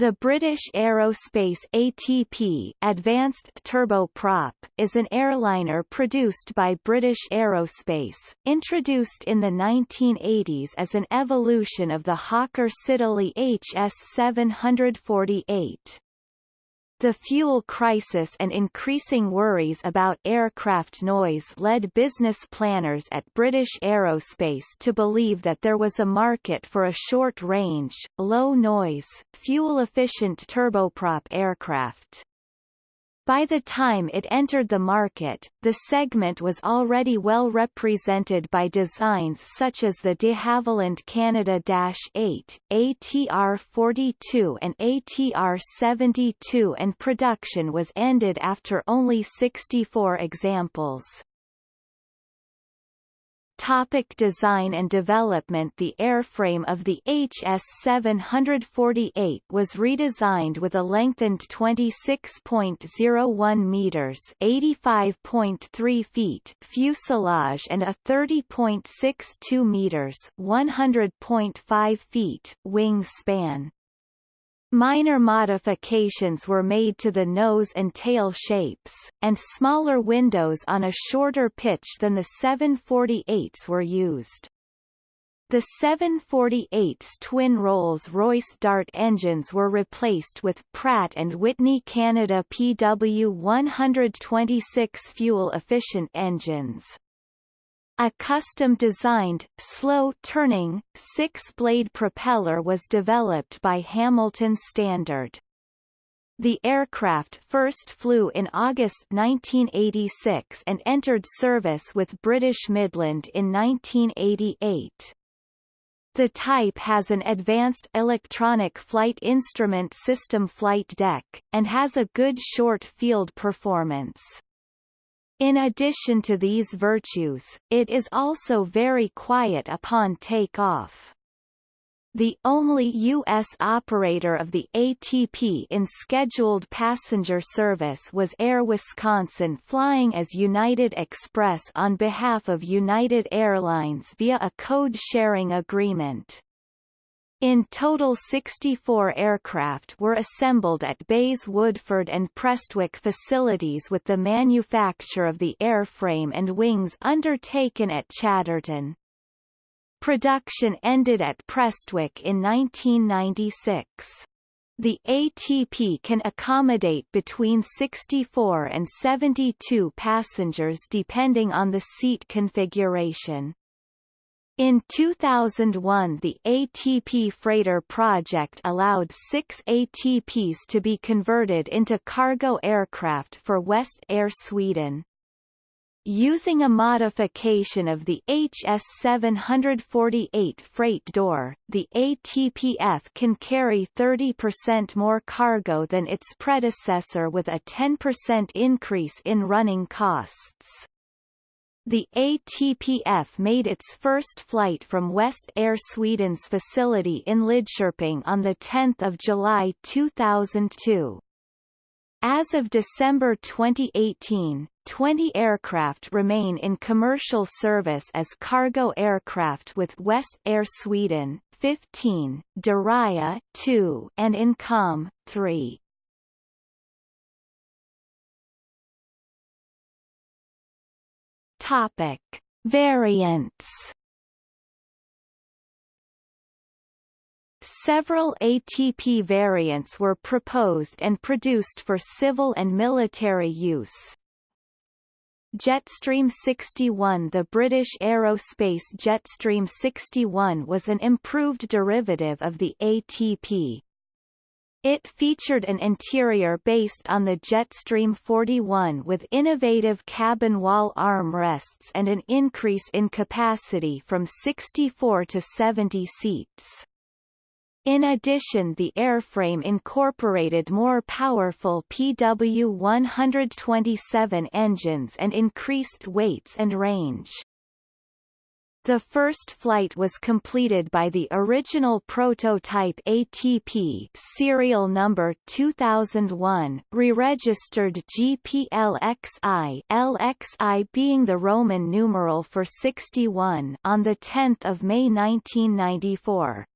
The British Aerospace ATP Advanced Turboprop is an airliner produced by British Aerospace, introduced in the 1980s as an evolution of the Hawker Siddeley HS 748. The fuel crisis and increasing worries about aircraft noise led business planners at British Aerospace to believe that there was a market for a short-range, low-noise, fuel-efficient turboprop aircraft. By the time it entered the market, the segment was already well represented by designs such as the de Havilland Canada-8, ATR-42 and ATR-72 and production was ended after only 64 examples. Topic design and development The airframe of the HS-748 was redesigned with a lengthened 26.01 meters (85.3 feet) fuselage and a 30.62 meters (100.5 feet) wing span. Minor modifications were made to the nose and tail shapes, and smaller windows on a shorter pitch than the 748s were used. The 748's twin Rolls-Royce Dart engines were replaced with Pratt & Whitney Canada PW126 fuel-efficient engines. A custom-designed, slow-turning, six-blade propeller was developed by Hamilton Standard. The aircraft first flew in August 1986 and entered service with British Midland in 1988. The type has an advanced electronic flight instrument system flight deck, and has a good short field performance. In addition to these virtues, it is also very quiet upon takeoff. The only U.S. operator of the ATP in scheduled passenger service was Air Wisconsin flying as United Express on behalf of United Airlines via a code-sharing agreement. In total 64 aircraft were assembled at BAe's Woodford and Prestwick facilities with the manufacture of the airframe and wings undertaken at Chadderton. Production ended at Prestwick in 1996. The ATP can accommodate between 64 and 72 passengers depending on the seat configuration. In 2001 the ATP Freighter project allowed six ATPs to be converted into cargo aircraft for West Air Sweden. Using a modification of the HS-748 freight door, the ATPF can carry 30% more cargo than its predecessor with a 10% increase in running costs. The ATPF made its first flight from West Air Sweden's facility in Lidköping on 10 July 2002. As of December 2018, 20 aircraft remain in commercial service as cargo aircraft with West Air Sweden, 15, Deraya 2, and Incom 3. Topic: Variants. Several ATP variants were proposed and produced for civil and military use. Jetstream 61 The British Aerospace Jetstream 61 was an improved derivative of the ATP. It featured an interior based on the Jetstream 41 with innovative cabin wall armrests and an increase in capacity from 64 to 70 seats. In addition the airframe incorporated more powerful PW-127 engines and increased weights and range. The first flight was completed by the original prototype ATP serial number 2001, re-registered GPLXI LXI being the Roman numeral for 61 on 10 May 1994.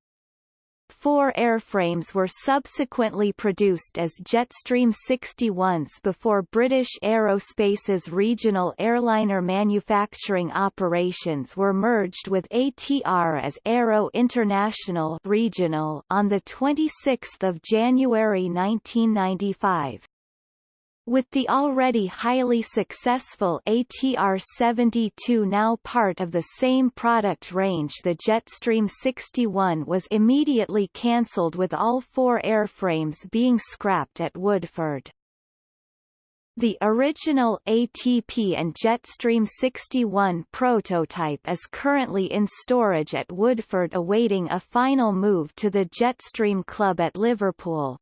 Four airframes were subsequently produced as Jetstream 61s before British Aerospace's regional airliner manufacturing operations were merged with ATR as Aero International regional on 26 January 1995. With the already highly successful ATR-72 now part of the same product range the Jetstream 61 was immediately cancelled with all four airframes being scrapped at Woodford. The original ATP and Jetstream 61 prototype is currently in storage at Woodford awaiting a final move to the Jetstream Club at Liverpool.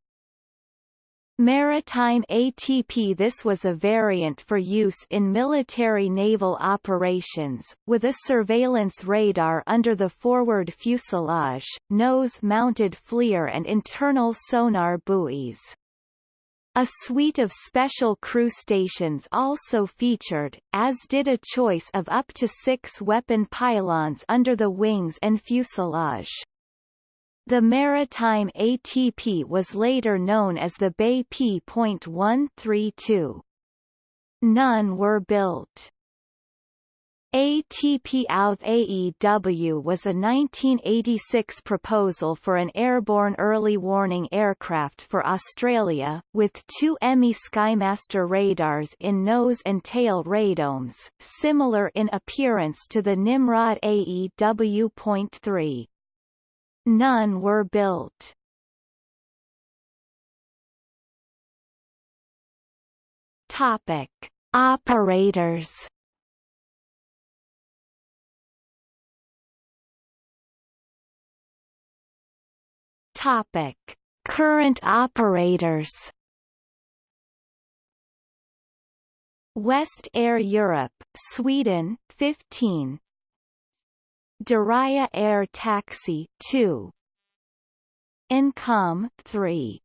Maritime ATP This was a variant for use in military naval operations, with a surveillance radar under the forward fuselage, nose-mounted FLIR and internal sonar buoys. A suite of special crew stations also featured, as did a choice of up to six weapon pylons under the wings and fuselage. The maritime ATP was later known as the BAe P.132. None were built. ATP Outh AEW was a 1986 proposal for an airborne early warning aircraft for Australia, with two EMI Skymaster radars in nose and tail radomes, similar in appearance to the Nimrod AEW.3. None were built. Topic: Operators. Topic: Current operators. West Air Europe, Sweden, 15 Deraya Air Taxi 2 Income 3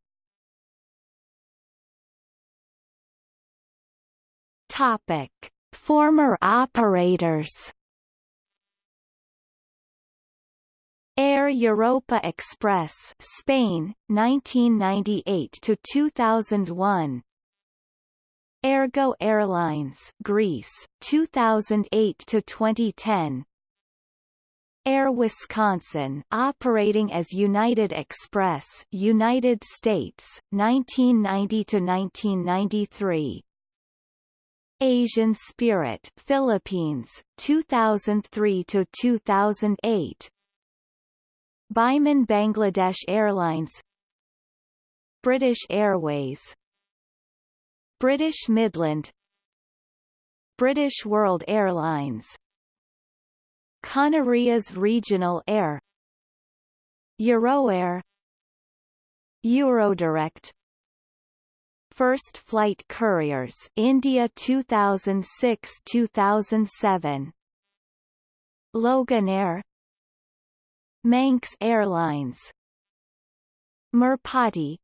Topic. Former operators. Air Europa Express Spain 1998 to 2001 Air Go Airlines Greece 2008 to 2010 Air Wisconsin operating as United Express United States 1990 to 1993 Asian Spirit Philippines 2003 to 2008 Biman Bangladesh Airlines. British Airways. British Midland. British World Airlines Canarias Regional Air. Euroair. Eurodirect. First Flight Couriers India 2006-2007 Loganair Manx Airlines. Merpati.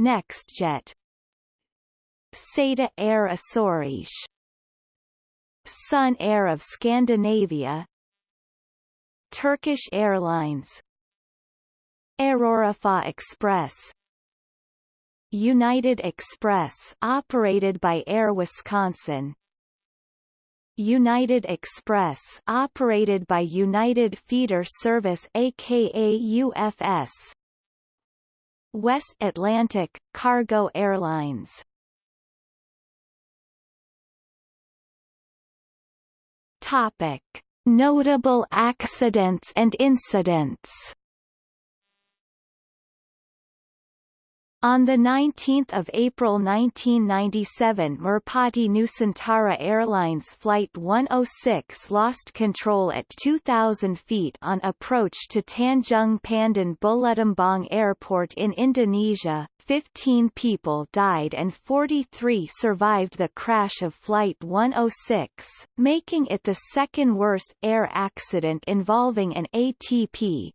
NextJet SATA Air Açores Sun Air of Scandinavia. Turkish Airlines. Aeroflot Express. United Express operated by Air Wisconsin. United Express operated by United Feeder Service aka UFS West Atlantic Cargo Airlines Topic: Notable accidents and incidents On 19 April 1997 Merpati Nusantara Airlines Flight 106 lost control at 2,000 feet on approach to Tanjung Pandan Bulutumbong Airport in Indonesia. 15 people died and 43 survived the crash of Flight 106, making it the second worst air accident involving an ATP,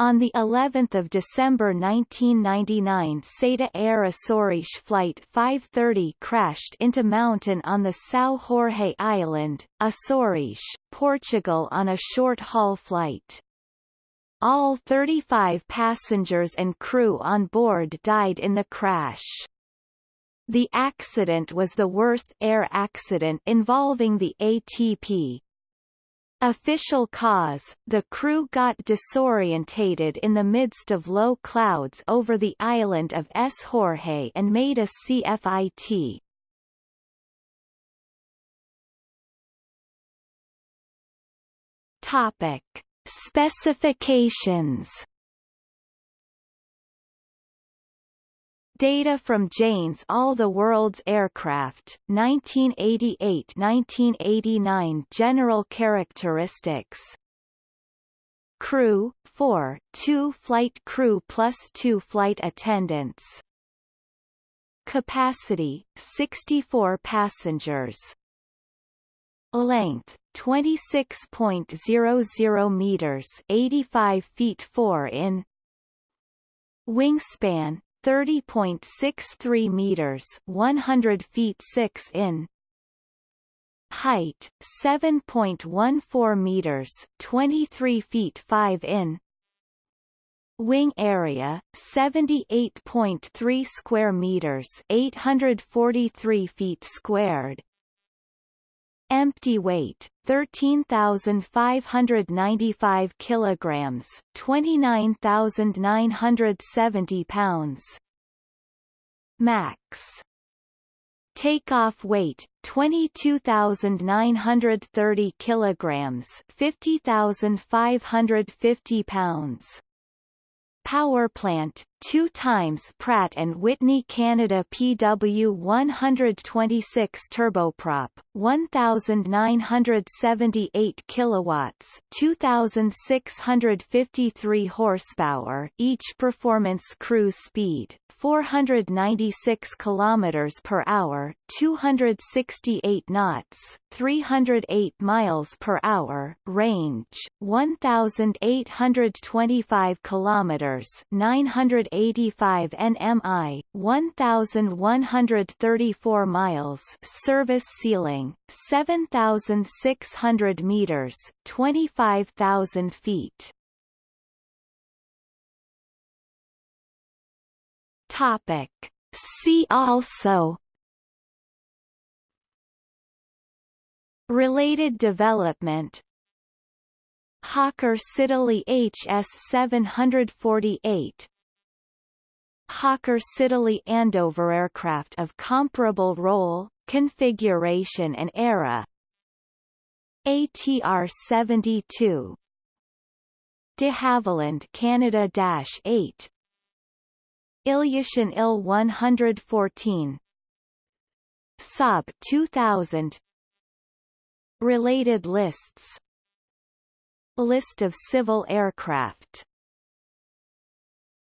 on the 11th of December 1999 SATA Air Açores Flight 530 crashed into mountain on the São Jorge Island, Açores, Portugal on a short-haul flight. All 35 passengers and crew on board died in the crash. The accident was the worst air accident involving the ATP. Official cause, the crew got disorientated in the midst of low clouds over the island of S. Jorge and made a CFIT. Topic. Specifications Data from Jane's All the World's Aircraft, 1988-1989 General characteristics. Crew, 4, 2 flight crew plus 2 flight attendants. Capacity, 64 passengers. Length, 26.00 meters 85 feet 4 in. Wingspan 30.63 meters 100 feet 6 in Height 7.14 meters 23 feet 5 in Wing area 78.3 square meters 843 feet squared Empty weight 13,595 kilograms, 29,970 pounds. Max Takeoff weight 22,930 kilograms, 50,550 pounds. Power plant, two times Pratt & Whitney Canada PW126 turboprop, 1978 kilowatts, 2653 horsepower, each performance cruise speed 496 kilometers per hour, 268 knots, 308 miles per hour, range 1825 kilometers, 985 nmi, 1134 miles, service ceiling 7600 meters, 25000 feet. Topic. See also Related development Hawker Siddeley HS-748 Hawker Siddeley Andover aircraft of comparable role, configuration and era. ATR-72 de Havilland Canada-8 Ilyushin Il-114 Saab 2000 Related lists. List of civil aircraft